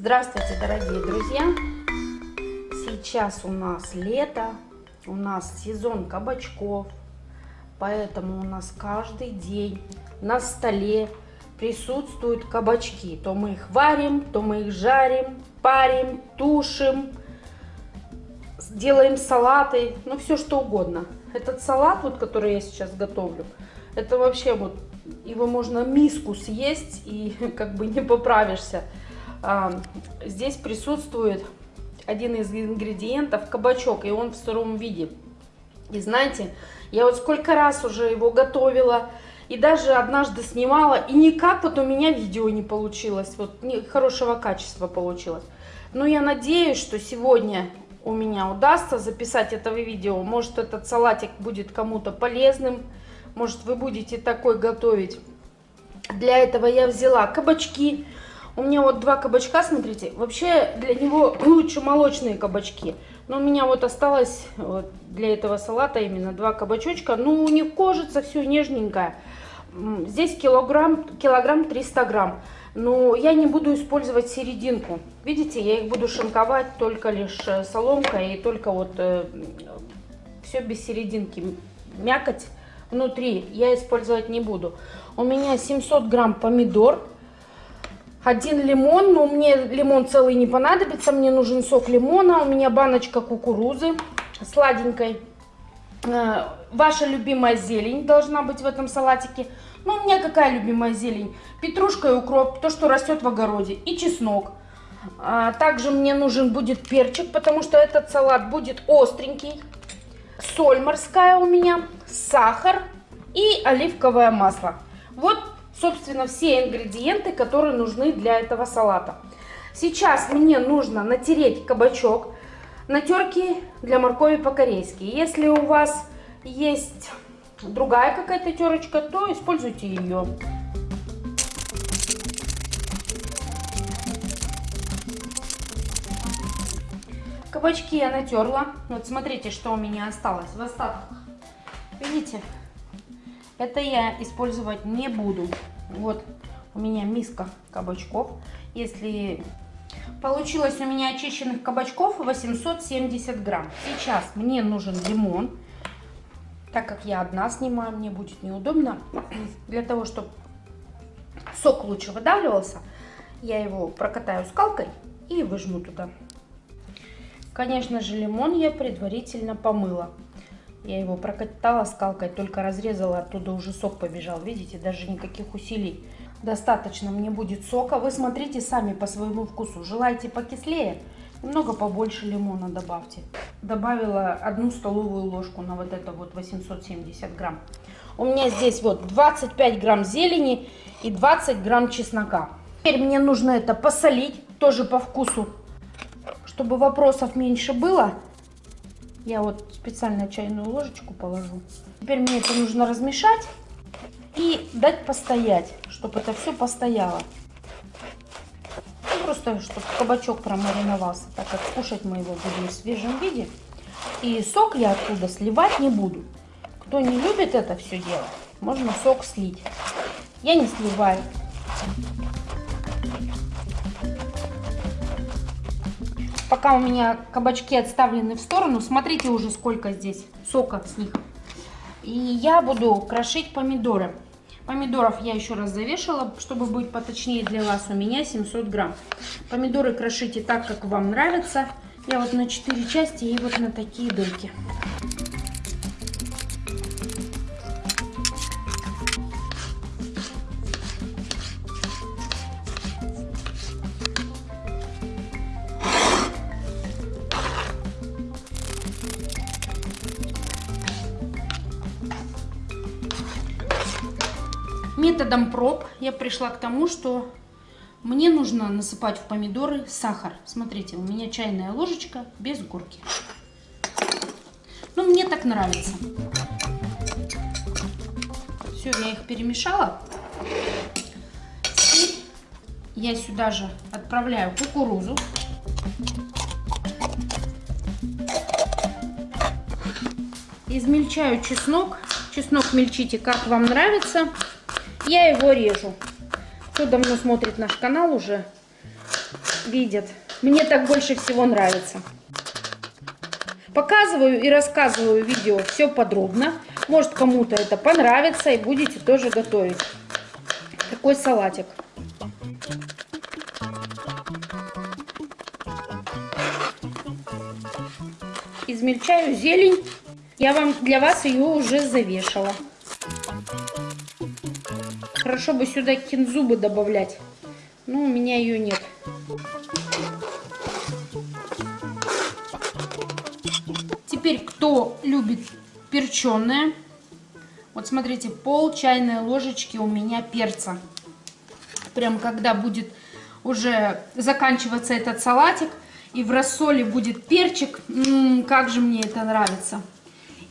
Здравствуйте, дорогие друзья! Сейчас у нас лето, у нас сезон кабачков, поэтому у нас каждый день на столе присутствуют кабачки. То мы их варим, то мы их жарим, парим, тушим, делаем салаты, ну все что угодно. Этот салат, вот, который я сейчас готовлю, это вообще вот, его можно миску съесть и как бы не поправишься. Здесь присутствует один из ингредиентов кабачок, и он в сыром виде. И знаете, я вот сколько раз уже его готовила, и даже однажды снимала, и никак вот у меня видео не получилось, вот не, хорошего качества получилось. Но я надеюсь, что сегодня у меня удастся записать это видео. Может этот салатик будет кому-то полезным, может вы будете такой готовить. Для этого я взяла кабачки, у меня вот два кабачка, смотрите. Вообще для него лучше молочные кабачки. Но у меня вот осталось вот, для этого салата именно два кабачочка. Ну, у них кожица все нежненькая. Здесь килограмм, килограмм 300 грамм. Но я не буду использовать серединку. Видите, я их буду шинковать только лишь э, соломкой и только вот э, все без серединки. Мякоть внутри я использовать не буду. У меня 700 грамм помидор один лимон, но мне лимон целый не понадобится, мне нужен сок лимона, у меня баночка кукурузы сладенькой. Э, ваша любимая зелень должна быть в этом салатике. Ну, у меня какая любимая зелень? Петрушка и укроп, то, что растет в огороде, и чеснок. А, также мне нужен будет перчик, потому что этот салат будет остренький. Соль морская у меня, сахар и оливковое масло. Вот собственно, все ингредиенты, которые нужны для этого салата. Сейчас мне нужно натереть кабачок на терке для моркови по-корейски. Если у вас есть другая какая-то терочка, то используйте ее. Кабачки я натерла. Вот смотрите, что у меня осталось в остатках. Видите? Это я использовать не буду. Вот у меня миска кабачков. Если получилось у меня очищенных кабачков 870 грамм. Сейчас мне нужен лимон. Так как я одна снимаю, мне будет неудобно. Для того, чтобы сок лучше выдавливался, я его прокатаю скалкой и выжму туда. Конечно же, лимон я предварительно помыла. Я его прокатала скалкой, только разрезала, оттуда уже сок побежал. Видите, даже никаких усилий. Достаточно мне будет сока. Вы смотрите сами по своему вкусу. Желаете покислее? Немного побольше лимона добавьте. Добавила одну столовую ложку на вот это вот 870 грамм. У меня здесь вот 25 грамм зелени и 20 грамм чеснока. Теперь мне нужно это посолить, тоже по вкусу, чтобы вопросов меньше было. Я вот специально чайную ложечку положу. Теперь мне это нужно размешать и дать постоять, чтобы это все постояло. Ну, просто, чтобы кабачок промариновался, так как кушать мы его будем в свежем виде. И сок я оттуда сливать не буду. Кто не любит это все делать, можно сок слить. Я не сливаю. Пока у меня кабачки отставлены в сторону, смотрите уже сколько здесь сока с них. И я буду крошить помидоры. Помидоров я еще раз завешала, чтобы быть поточнее для вас. У меня 700 грамм. Помидоры крошите так, как вам нравится. Я вот на 4 части и вот на такие дырки. Методом проб я пришла к тому, что мне нужно насыпать в помидоры сахар. Смотрите, у меня чайная ложечка без горки. Ну, мне так нравится. Все, я их перемешала. Теперь я сюда же отправляю кукурузу. Измельчаю чеснок. Чеснок мельчите, как вам нравится. Я его режу. Кто давно смотрит наш канал уже, видят. Мне так больше всего нравится. Показываю и рассказываю видео все подробно. Может кому-то это понравится и будете тоже готовить. Такой салатик. Измельчаю зелень. Я вам для вас ее уже завешала. Хорошо бы сюда кинзу бы добавлять. Но у меня ее нет. Теперь, кто любит перченое, вот смотрите, пол чайной ложечки у меня перца. Прям когда будет уже заканчиваться этот салатик, и в рассоле будет перчик, М -м, как же мне это нравится.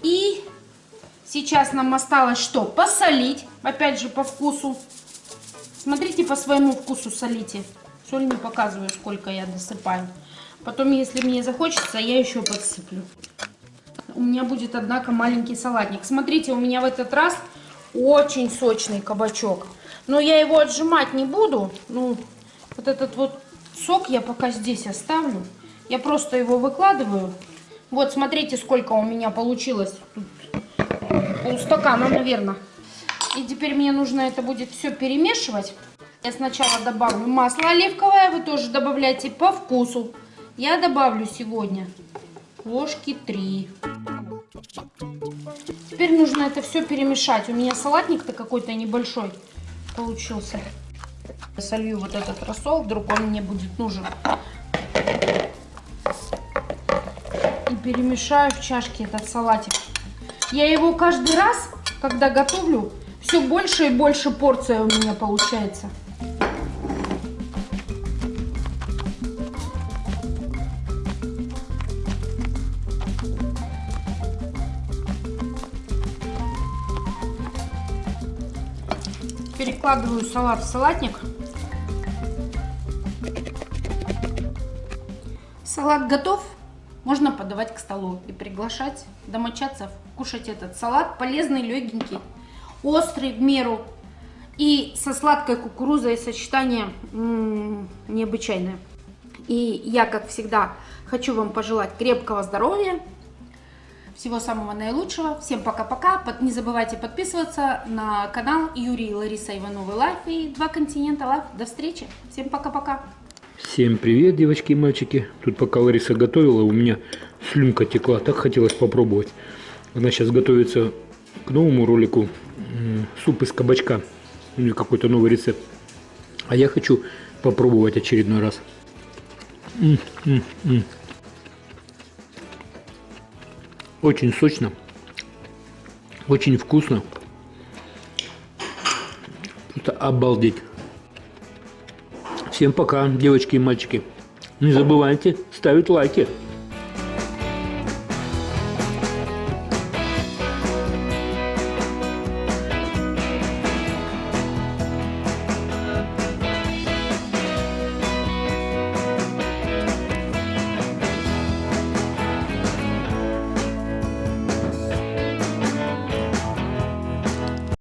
И сейчас нам осталось что? Посолить, опять же по вкусу. Смотрите по своему вкусу солите. Соль не показываю, сколько я досыпаю. Потом, если мне захочется, я еще подсыплю у меня будет, однако, маленький салатник. Смотрите, у меня в этот раз очень сочный кабачок. Но я его отжимать не буду. Ну, вот этот вот сок я пока здесь оставлю. Я просто его выкладываю. Вот, смотрите, сколько у меня получилось. Тут полстакана, наверное. И теперь мне нужно это будет все перемешивать. Я сначала добавлю масло оливковое, вы тоже добавляйте по вкусу. Я добавлю сегодня ложки 3. Теперь нужно это все перемешать. У меня салатник-то какой-то небольшой получился. Я солью вот этот рассол, вдруг он мне будет нужен. И перемешаю в чашке этот салатик. Я его каждый раз, когда готовлю, все больше и больше порция у меня получается. Перекладываю салат в салатник. Салат готов. Можно подавать к столу и приглашать домочадцев кушать этот салат. Полезный, легенький, острый в меру. И со сладкой кукурузой сочетание необычайное. И я, как всегда, хочу вам пожелать крепкого здоровья, всего самого наилучшего. Всем пока-пока. Не забывайте подписываться на канал Юрий и Лариса Ивановы Life и Два континента Life. До встречи. Всем пока-пока. Всем привет, девочки и мальчики. Тут пока Лариса готовила, у меня слюнка текла. Так хотелось попробовать. Она сейчас готовится к новому ролику. Суп из кабачка. У нее какой-то новый рецепт. А я хочу попробовать очередной раз. М -м -м. Очень сочно. Очень вкусно. Это обалдеть. Всем пока, девочки и мальчики. Не забывайте ставить лайки.